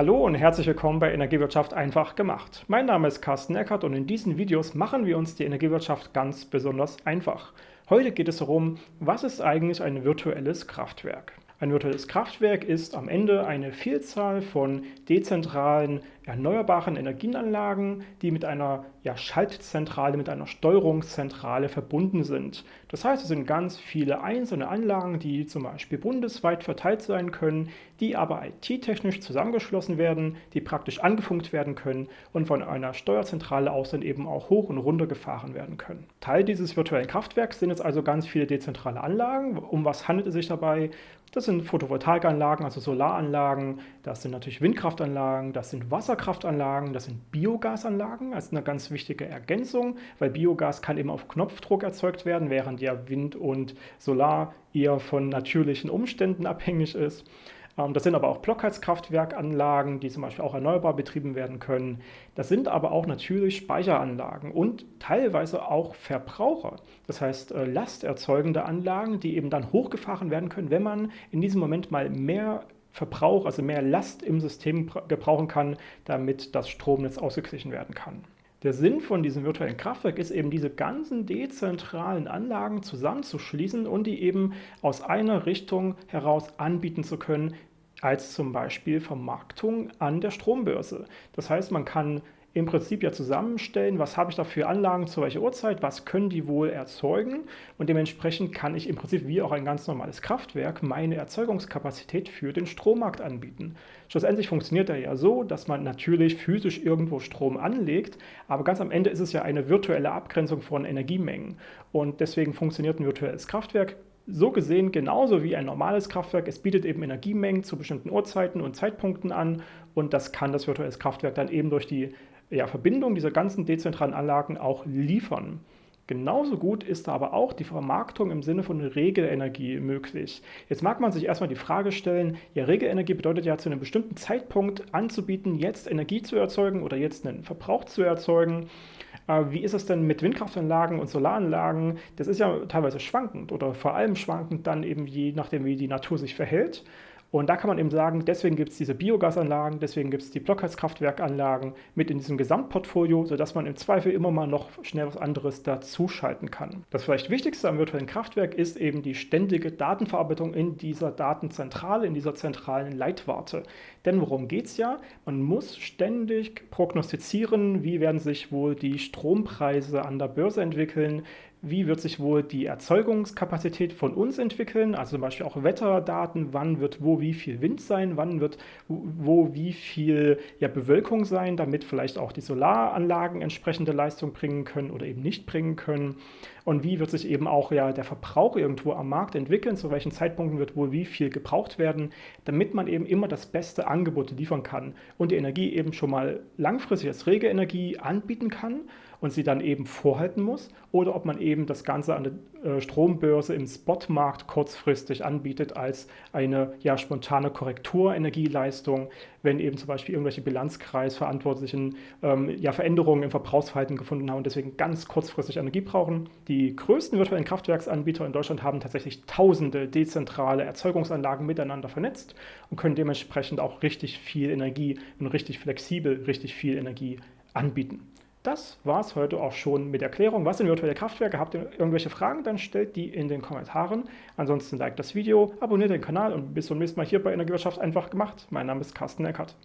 Hallo und herzlich willkommen bei Energiewirtschaft einfach gemacht. Mein Name ist Carsten Eckert und in diesen Videos machen wir uns die Energiewirtschaft ganz besonders einfach. Heute geht es darum, was ist eigentlich ein virtuelles Kraftwerk? Ein virtuelles Kraftwerk ist am Ende eine Vielzahl von dezentralen erneuerbaren Energienanlagen, die mit einer ja, Schaltzentrale, mit einer Steuerungszentrale verbunden sind. Das heißt, es sind ganz viele einzelne Anlagen, die zum Beispiel bundesweit verteilt sein können, die aber IT-technisch zusammengeschlossen werden, die praktisch angefunkt werden können und von einer Steuerzentrale aus dann eben auch hoch und runter gefahren werden können. Teil dieses virtuellen Kraftwerks sind jetzt also ganz viele dezentrale Anlagen. Um was handelt es sich dabei? Das sind Photovoltaikanlagen, also Solaranlagen, das sind natürlich Windkraftanlagen, das sind Wasserkraftanlagen, das sind Biogasanlagen, ist eine ganz wichtige Ergänzung, weil Biogas kann eben auf Knopfdruck erzeugt werden, während ja Wind und Solar eher von natürlichen Umständen abhängig ist. Ähm, das sind aber auch Blockheizkraftwerkanlagen, die zum Beispiel auch erneuerbar betrieben werden können. Das sind aber auch natürlich Speicheranlagen und teilweise auch Verbraucher. Das heißt äh, lasterzeugende Anlagen, die eben dann hochgefahren werden können, wenn man in diesem Moment mal mehr Verbrauch, also mehr Last im System gebrauchen kann, damit das Stromnetz ausgeglichen werden kann. Der Sinn von diesem virtuellen Kraftwerk ist eben, diese ganzen dezentralen Anlagen zusammenzuschließen und die eben aus einer Richtung heraus anbieten zu können, als zum Beispiel Vermarktung an der Strombörse. Das heißt, man kann im Prinzip ja zusammenstellen, was habe ich da für Anlagen zu welcher Uhrzeit, was können die wohl erzeugen und dementsprechend kann ich im Prinzip wie auch ein ganz normales Kraftwerk meine Erzeugungskapazität für den Strommarkt anbieten. Schlussendlich funktioniert er ja so, dass man natürlich physisch irgendwo Strom anlegt, aber ganz am Ende ist es ja eine virtuelle Abgrenzung von Energiemengen und deswegen funktioniert ein virtuelles Kraftwerk so gesehen genauso wie ein normales Kraftwerk. Es bietet eben Energiemengen zu bestimmten Uhrzeiten und Zeitpunkten an und das kann das virtuelle Kraftwerk dann eben durch die ja, Verbindung dieser ganzen dezentralen Anlagen auch liefern. Genauso gut ist da aber auch die Vermarktung im Sinne von Regelenergie möglich. Jetzt mag man sich erstmal die Frage stellen, ja, Regelenergie bedeutet ja zu einem bestimmten Zeitpunkt anzubieten, jetzt Energie zu erzeugen oder jetzt einen Verbrauch zu erzeugen. Äh, wie ist es denn mit Windkraftanlagen und Solaranlagen? Das ist ja teilweise schwankend oder vor allem schwankend dann eben je nachdem, wie die Natur sich verhält. Und da kann man eben sagen, deswegen gibt es diese Biogasanlagen, deswegen gibt es die Blockheizkraftwerkanlagen mit in diesem Gesamtportfolio, sodass man im Zweifel immer mal noch schnell was anderes dazuschalten kann. Das vielleicht Wichtigste am virtuellen Kraftwerk ist eben die ständige Datenverarbeitung in dieser Datenzentrale, in dieser zentralen Leitwarte. Denn worum geht es ja? Man muss ständig prognostizieren, wie werden sich wohl die Strompreise an der Börse entwickeln, wie wird sich wohl die Erzeugungskapazität von uns entwickeln, also zum Beispiel auch Wetterdaten, wann wird wo wie viel Wind sein, wann wird wo wie viel ja, Bewölkung sein, damit vielleicht auch die Solaranlagen entsprechende Leistung bringen können oder eben nicht bringen können und wie wird sich eben auch ja der Verbrauch irgendwo am Markt entwickeln, zu welchen Zeitpunkten wird wohl wie viel gebraucht werden, damit man eben immer das beste Angebot liefern kann und die Energie eben schon mal langfristig als rege Energie anbieten kann und sie dann eben vorhalten muss oder ob man eben das Ganze an der äh, Strombörse im Spotmarkt kurzfristig anbietet als eine ja, spontane Korrekturenergieleistung, wenn eben zum Beispiel irgendwelche Bilanzkreisverantwortlichen ähm, ja, Veränderungen im Verbrauchsverhalten gefunden haben und deswegen ganz kurzfristig Energie brauchen. Die größten virtuellen Kraftwerksanbieter in Deutschland haben tatsächlich tausende dezentrale Erzeugungsanlagen miteinander vernetzt und können dementsprechend auch richtig viel Energie und richtig flexibel richtig viel Energie anbieten. Das war es heute auch schon mit Erklärung. Was sind virtuelle Kraftwerke? Habt ihr irgendwelche Fragen? Dann stellt die in den Kommentaren. Ansonsten liked das Video, abonniert den Kanal und bis zum nächsten Mal hier bei Energiewirtschaft einfach gemacht. Mein Name ist Carsten Eckert.